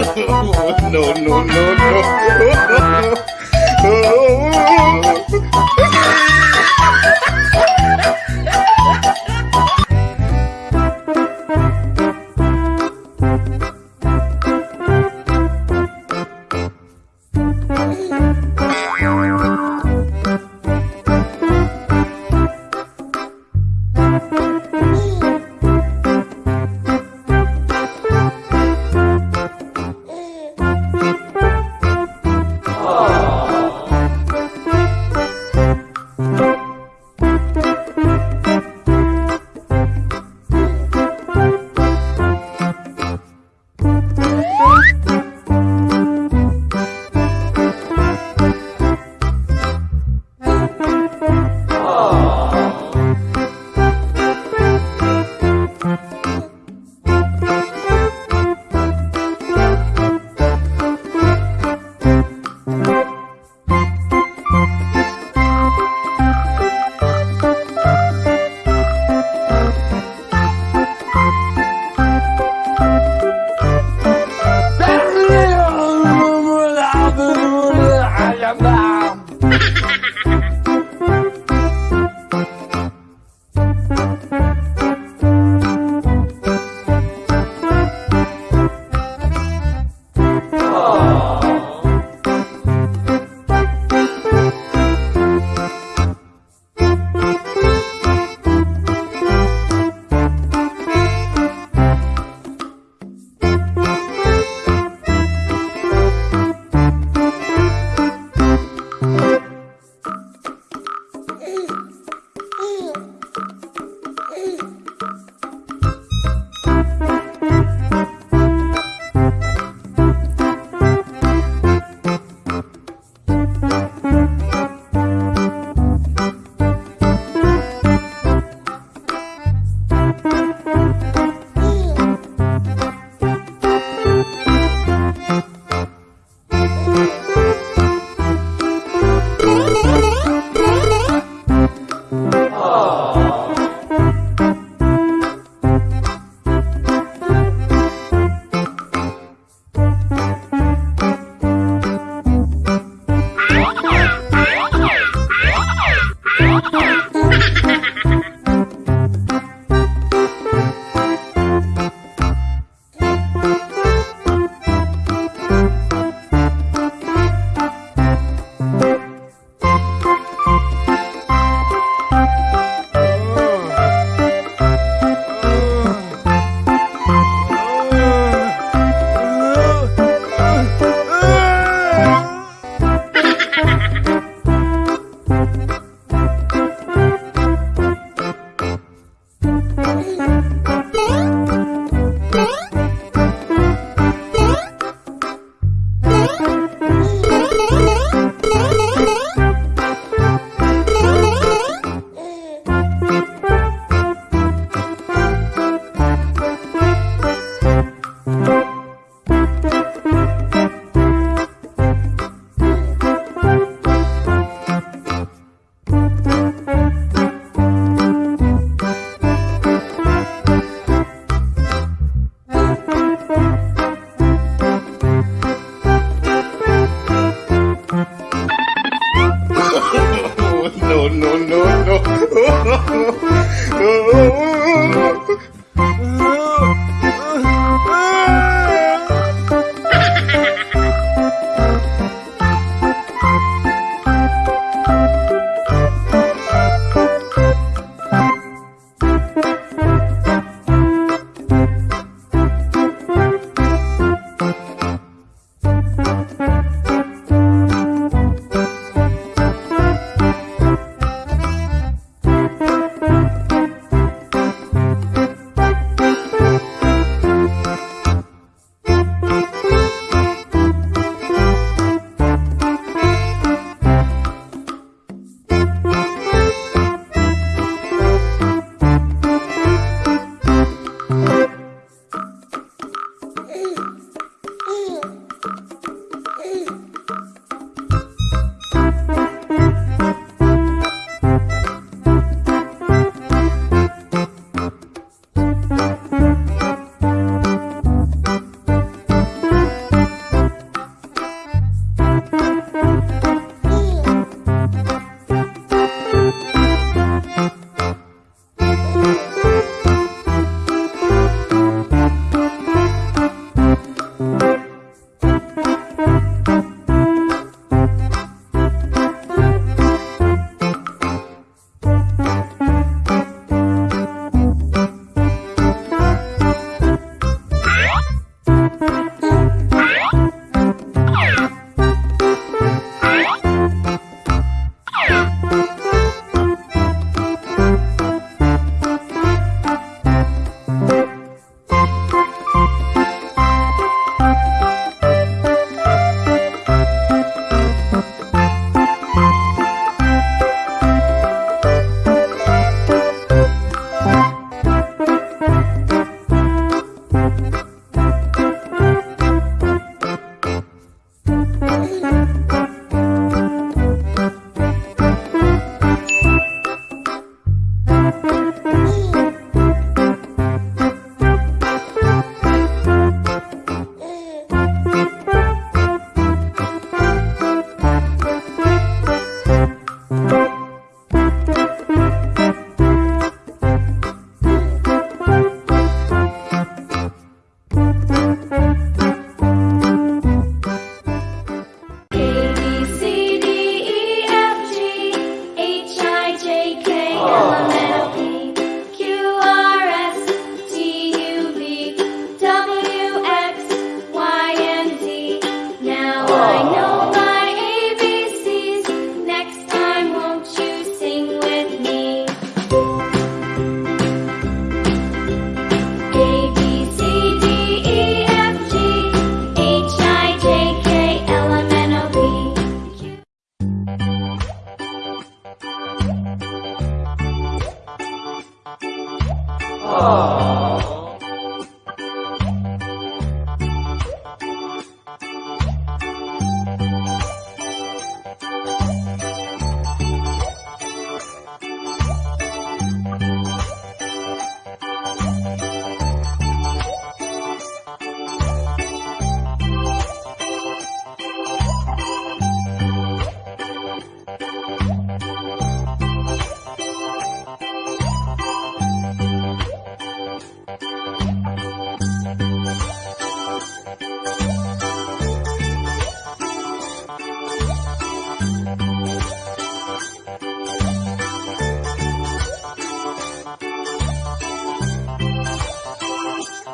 no, no, no, no. Oh, my God.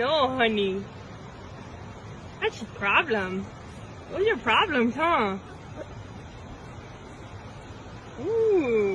no, honey. That's your problem. What's your problems, huh? Ooh.